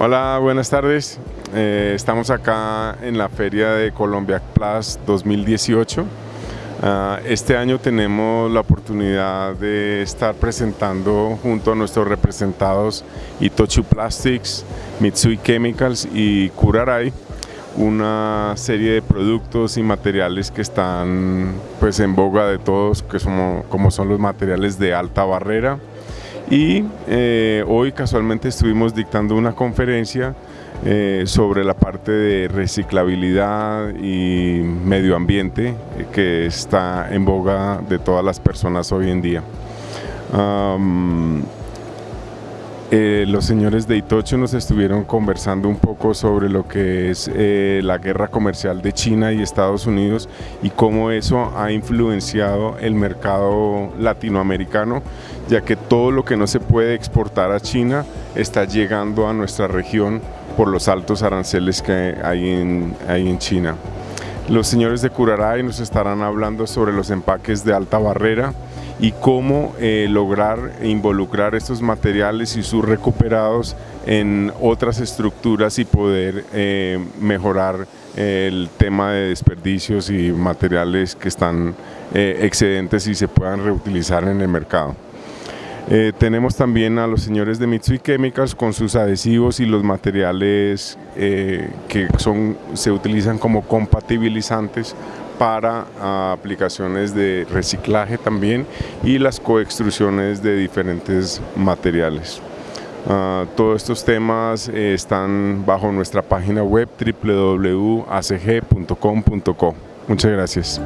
Hola, buenas tardes. Eh, estamos acá en la Feria de Colombia Plus 2018. Ah, este año tenemos la oportunidad de estar presentando junto a nuestros representados Itochu Plastics, Mitsui Chemicals y Kurarai una serie de productos y materiales que están pues en boga de todos, que somos, como son los materiales de alta barrera, y eh, hoy casualmente estuvimos dictando una conferencia eh, sobre la parte de reciclabilidad y medio ambiente eh, que está en boga de todas las personas hoy en día. Eh, los señores de Itocho nos estuvieron conversando un poco sobre lo que es eh, la guerra comercial de China y Estados Unidos y cómo eso ha influenciado el mercado latinoamericano, ya que todo lo que no se puede exportar a China está llegando a nuestra región por los altos aranceles que hay en, hay en China. Los señores de Curaray nos estarán hablando sobre los empaques de alta barrera, y cómo eh, lograr involucrar estos materiales y sus recuperados en otras estructuras y poder eh, mejorar el tema de desperdicios y materiales que están eh, excedentes y se puedan reutilizar en el mercado. tenemos también a los señores de Mitsui Chemicals con sus adhesivos y los materiales que son, se utilizan como compatibilizantes para ah, aplicaciones de reciclaje también y las coextrusiones de diferentes materiales. Ah, todos estos temas eh, están bajo nuestra página web www.acg.com.co. Muchas gracias.